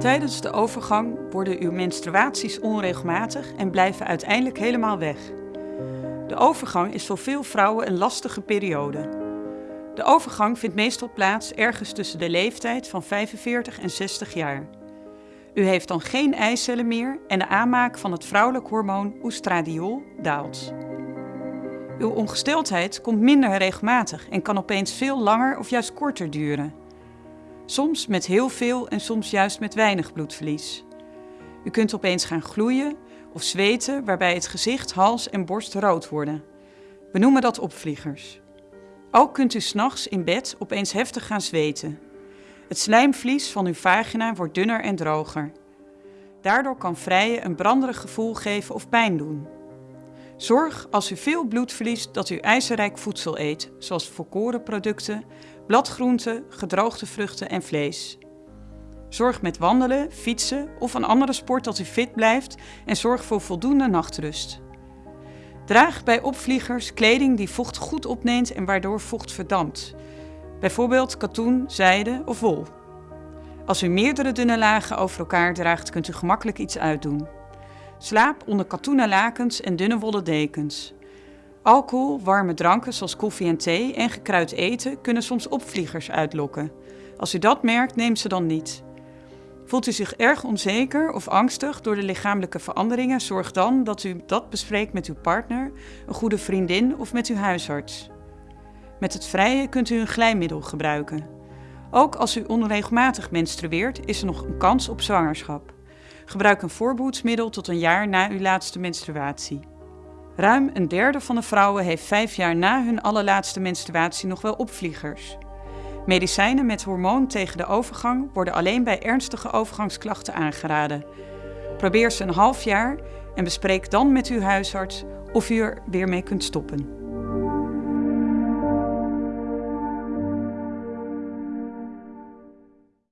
Tijdens de overgang worden uw menstruaties onregelmatig en blijven uiteindelijk helemaal weg. De overgang is voor veel vrouwen een lastige periode. De overgang vindt meestal plaats ergens tussen de leeftijd van 45 en 60 jaar. U heeft dan geen eicellen meer en de aanmaak van het vrouwelijk hormoon oestradiol daalt. Uw ongesteldheid komt minder regelmatig en kan opeens veel langer of juist korter duren. Soms met heel veel en soms juist met weinig bloedverlies. U kunt opeens gaan gloeien of zweten waarbij het gezicht, hals en borst rood worden. We noemen dat opvliegers. Ook kunt u s'nachts in bed opeens heftig gaan zweten. Het slijmvlies van uw vagina wordt dunner en droger. Daardoor kan vrijen een branderig gevoel geven of pijn doen. Zorg als u veel bloed verliest dat u ijzerrijk voedsel eet, zoals volkoren producten, bladgroenten, gedroogde vruchten en vlees. Zorg met wandelen, fietsen of een andere sport dat u fit blijft en zorg voor voldoende nachtrust. Draag bij opvliegers kleding die vocht goed opneemt en waardoor vocht verdampt. Bijvoorbeeld katoen, zijde of wol. Als u meerdere dunne lagen over elkaar draagt, kunt u gemakkelijk iets uitdoen. Slaap onder katoenen lakens en dunne wollen dekens. Alcohol, warme dranken zoals koffie en thee en gekruid eten kunnen soms opvliegers uitlokken. Als u dat merkt, neem ze dan niet. Voelt u zich erg onzeker of angstig door de lichamelijke veranderingen, zorg dan dat u dat bespreekt met uw partner, een goede vriendin of met uw huisarts. Met het vrije kunt u een glijmiddel gebruiken. Ook als u onregelmatig menstrueert, is er nog een kans op zwangerschap. Gebruik een voorbehoedsmiddel tot een jaar na uw laatste menstruatie. Ruim een derde van de vrouwen heeft vijf jaar na hun allerlaatste menstruatie nog wel opvliegers. Medicijnen met hormoon tegen de overgang worden alleen bij ernstige overgangsklachten aangeraden. Probeer ze een half jaar en bespreek dan met uw huisarts of u er weer mee kunt stoppen.